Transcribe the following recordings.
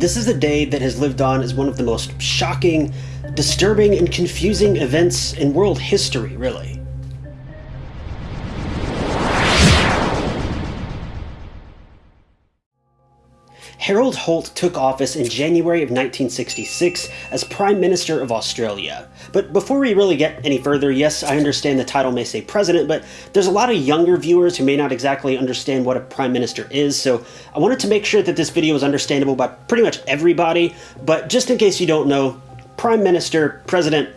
This is a day that has lived on as one of the most shocking, disturbing, and confusing events in world history, really. Harold Holt took office in January of 1966 as Prime Minister of Australia. But before we really get any further, yes, I understand the title may say President, but there's a lot of younger viewers who may not exactly understand what a Prime Minister is, so I wanted to make sure that this video is understandable by pretty much everybody, but just in case you don't know, Prime Minister, President,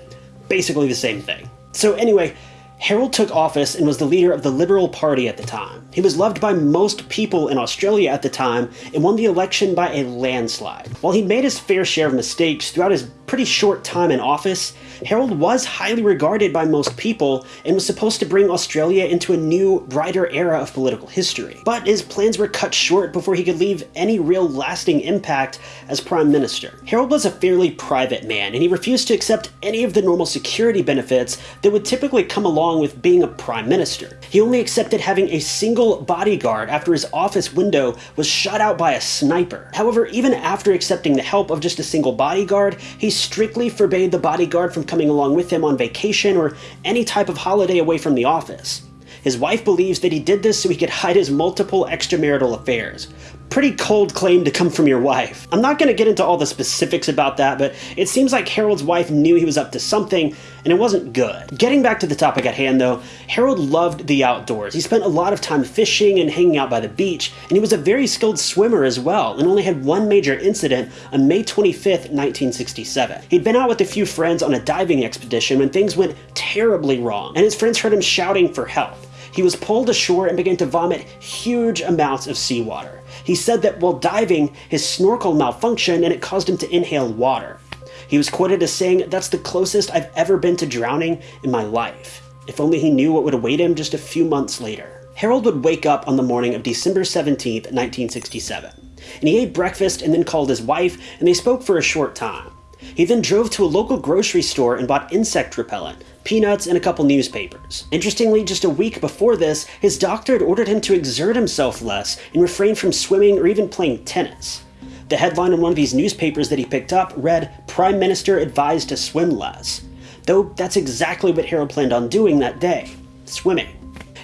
basically the same thing. So anyway, Harold took office and was the leader of the Liberal Party at the time. He was loved by most people in Australia at the time and won the election by a landslide. While he made his fair share of mistakes throughout his pretty short time in office, Harold was highly regarded by most people and was supposed to bring Australia into a new, brighter era of political history. But his plans were cut short before he could leave any real lasting impact as Prime Minister. Harold was a fairly private man, and he refused to accept any of the normal security benefits that would typically come along with being a Prime Minister. He only accepted having a single bodyguard after his office window was shot out by a sniper. However, even after accepting the help of just a single bodyguard, he strictly forbade the bodyguard from coming along with him on vacation or any type of holiday away from the office. His wife believes that he did this so he could hide his multiple extramarital affairs. Pretty cold claim to come from your wife. I'm not going to get into all the specifics about that, but it seems like Harold's wife knew he was up to something, and it wasn't good. Getting back to the topic at hand though, Harold loved the outdoors. He spent a lot of time fishing and hanging out by the beach, and he was a very skilled swimmer as well, and only had one major incident on May 25th, 1967. He'd been out with a few friends on a diving expedition when things went terribly wrong, and his friends heard him shouting for help. He was pulled ashore and began to vomit huge amounts of seawater. He said that while diving, his snorkel malfunctioned and it caused him to inhale water. He was quoted as saying, That's the closest I've ever been to drowning in my life. If only he knew what would await him just a few months later. Harold would wake up on the morning of December 17, 1967, and he ate breakfast and then called his wife, and they spoke for a short time. He then drove to a local grocery store and bought insect repellent, peanuts, and a couple newspapers. Interestingly, just a week before this, his doctor had ordered him to exert himself less and refrain from swimming or even playing tennis. The headline on one of these newspapers that he picked up read, Prime Minister advised to swim less. Though that's exactly what Harold planned on doing that day swimming.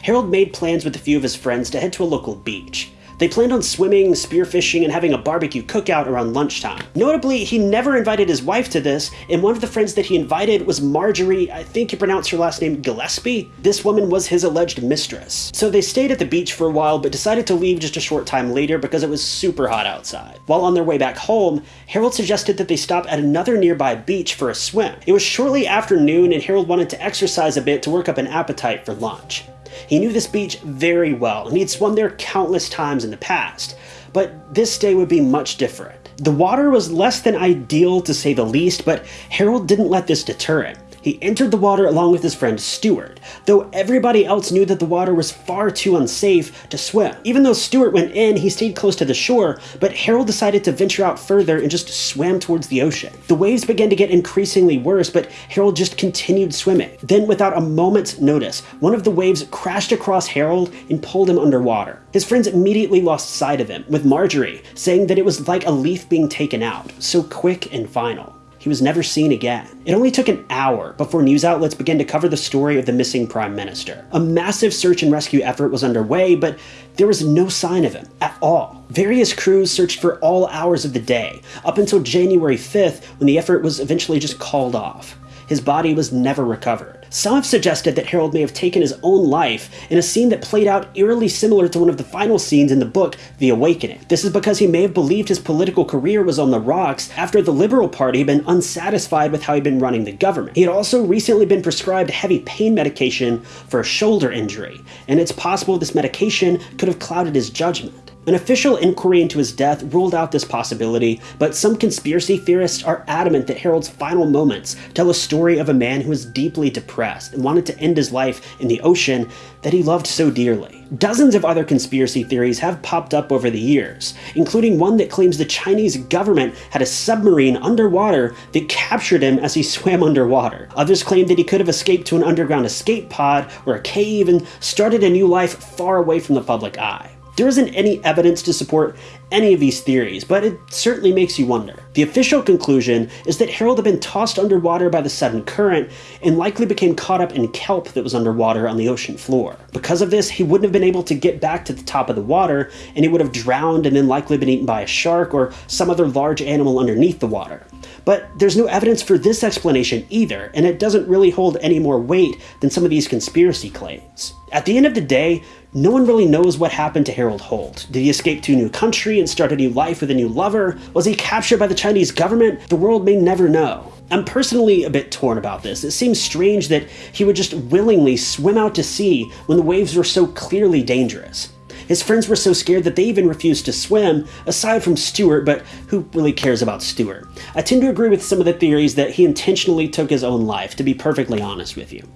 Harold made plans with a few of his friends to head to a local beach. They planned on swimming, spearfishing, and having a barbecue cookout around lunchtime. Notably, he never invited his wife to this, and one of the friends that he invited was Marjorie, I think you pronounce her last name Gillespie. This woman was his alleged mistress. So they stayed at the beach for a while, but decided to leave just a short time later because it was super hot outside. While on their way back home, Harold suggested that they stop at another nearby beach for a swim. It was shortly after noon, and Harold wanted to exercise a bit to work up an appetite for lunch. He knew this beach very well, and he'd swum there countless times in the past, but this day would be much different. The water was less than ideal to say the least, but Harold didn't let this deter him. He entered the water along with his friend Stuart, though everybody else knew that the water was far too unsafe to swim. Even though Stuart went in, he stayed close to the shore, but Harold decided to venture out further and just swam towards the ocean. The waves began to get increasingly worse, but Harold just continued swimming. Then, without a moment's notice, one of the waves crashed across Harold and pulled him underwater. His friends immediately lost sight of him, with Marjorie saying that it was like a leaf being taken out, so quick and final he was never seen again. It only took an hour before news outlets began to cover the story of the missing prime minister. A massive search and rescue effort was underway, but there was no sign of him at all. Various crews searched for all hours of the day, up until January 5th when the effort was eventually just called off. His body was never recovered. Some have suggested that Harold may have taken his own life in a scene that played out eerily similar to one of the final scenes in the book, The Awakening. This is because he may have believed his political career was on the rocks after the Liberal Party had been unsatisfied with how he'd been running the government. He had also recently been prescribed heavy pain medication for a shoulder injury, and it's possible this medication could have clouded his judgment. An official inquiry into his death ruled out this possibility, but some conspiracy theorists are adamant that Harold's final moments tell a story of a man who was deeply depressed and wanted to end his life in the ocean that he loved so dearly. Dozens of other conspiracy theories have popped up over the years, including one that claims the Chinese government had a submarine underwater that captured him as he swam underwater. Others claim that he could have escaped to an underground escape pod or a cave and started a new life far away from the public eye. There isn't any evidence to support any of these theories, but it certainly makes you wonder. The official conclusion is that Harold had been tossed underwater by the sudden current and likely became caught up in kelp that was underwater on the ocean floor. Because of this, he wouldn't have been able to get back to the top of the water, and he would have drowned and then likely been eaten by a shark or some other large animal underneath the water. But there's no evidence for this explanation either, and it doesn't really hold any more weight than some of these conspiracy claims. At the end of the day, no one really knows what happened to Harold Holt. Did he escape to a new country and start a new life with a new lover? Was he captured by the Chinese government? The world may never know. I'm personally a bit torn about this. It seems strange that he would just willingly swim out to sea when the waves were so clearly dangerous. His friends were so scared that they even refused to swim, aside from Stuart, but who really cares about Stuart? I tend to agree with some of the theories that he intentionally took his own life, to be perfectly honest with you.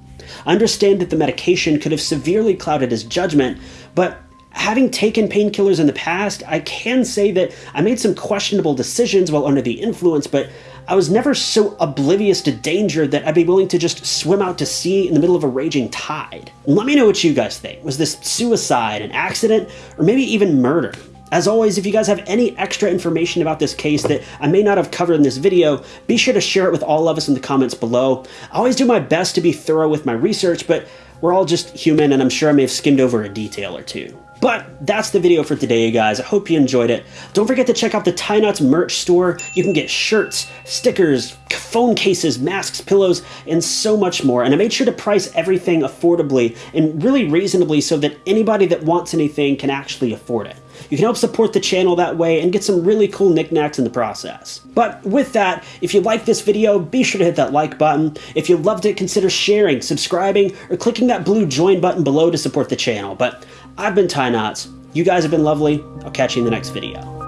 I understand that the medication could have severely clouded his judgment, but having taken painkillers in the past, I can say that I made some questionable decisions while under the influence, but I was never so oblivious to danger that I'd be willing to just swim out to sea in the middle of a raging tide. Let me know what you guys think. Was this suicide, an accident, or maybe even murder? As always, if you guys have any extra information about this case that I may not have covered in this video, be sure to share it with all of us in the comments below. I always do my best to be thorough with my research, but we're all just human and I'm sure I may have skimmed over a detail or two. But that's the video for today, you guys. I hope you enjoyed it. Don't forget to check out the Tie Knots merch store. You can get shirts, stickers, phone cases, masks, pillows, and so much more. And I made sure to price everything affordably and really reasonably so that anybody that wants anything can actually afford it. You can help support the channel that way and get some really cool knickknacks in the process. But with that, if you like this video, be sure to hit that like button. If you loved it, consider sharing, subscribing, or clicking that blue join button below to support the channel. But I've been Tie Knots. You guys have been lovely. I'll catch you in the next video.